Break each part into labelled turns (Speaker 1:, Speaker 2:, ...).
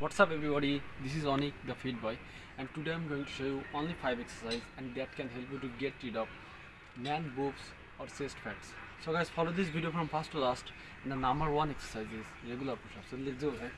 Speaker 1: What's up everybody, this is Onik the Fit Boy and today I'm going to show you only 5 exercises and that can help you to get rid of man boobs or chest fats. So guys follow this video from first to last and the number one exercise is regular push-ups. So let's go right?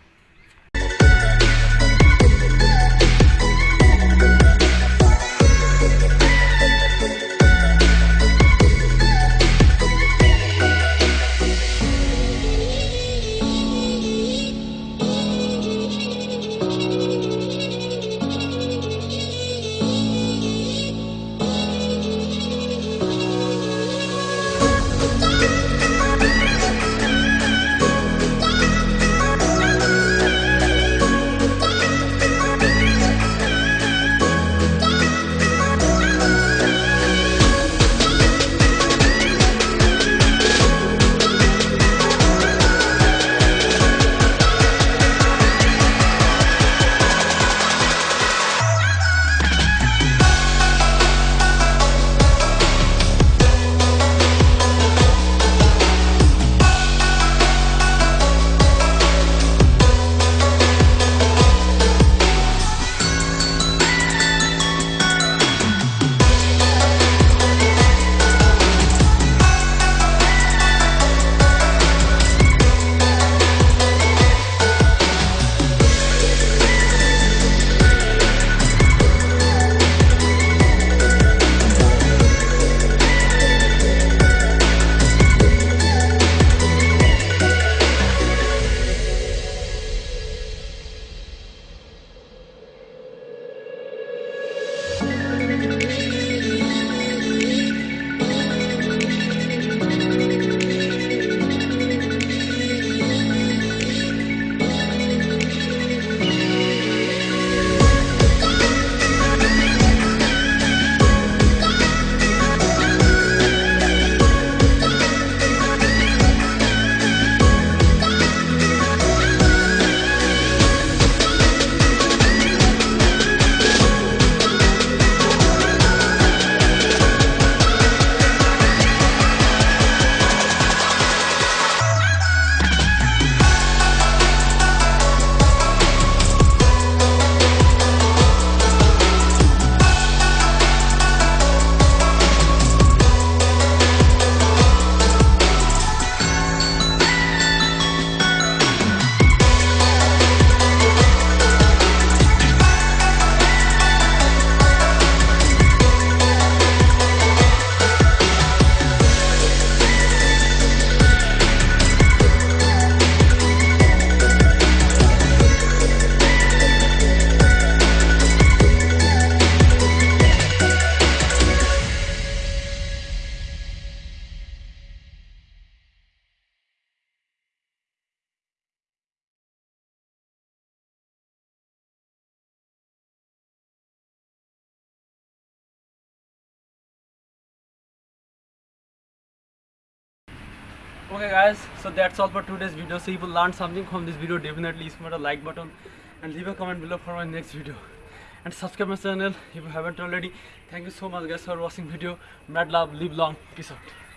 Speaker 1: Okay guys so that's all for today's video. So if you learned something from this video. Definitely smash the like button and leave a comment below for my next video. And subscribe my channel if you haven't already. Thank you so much guys for watching video. Mad love. Live long. Peace out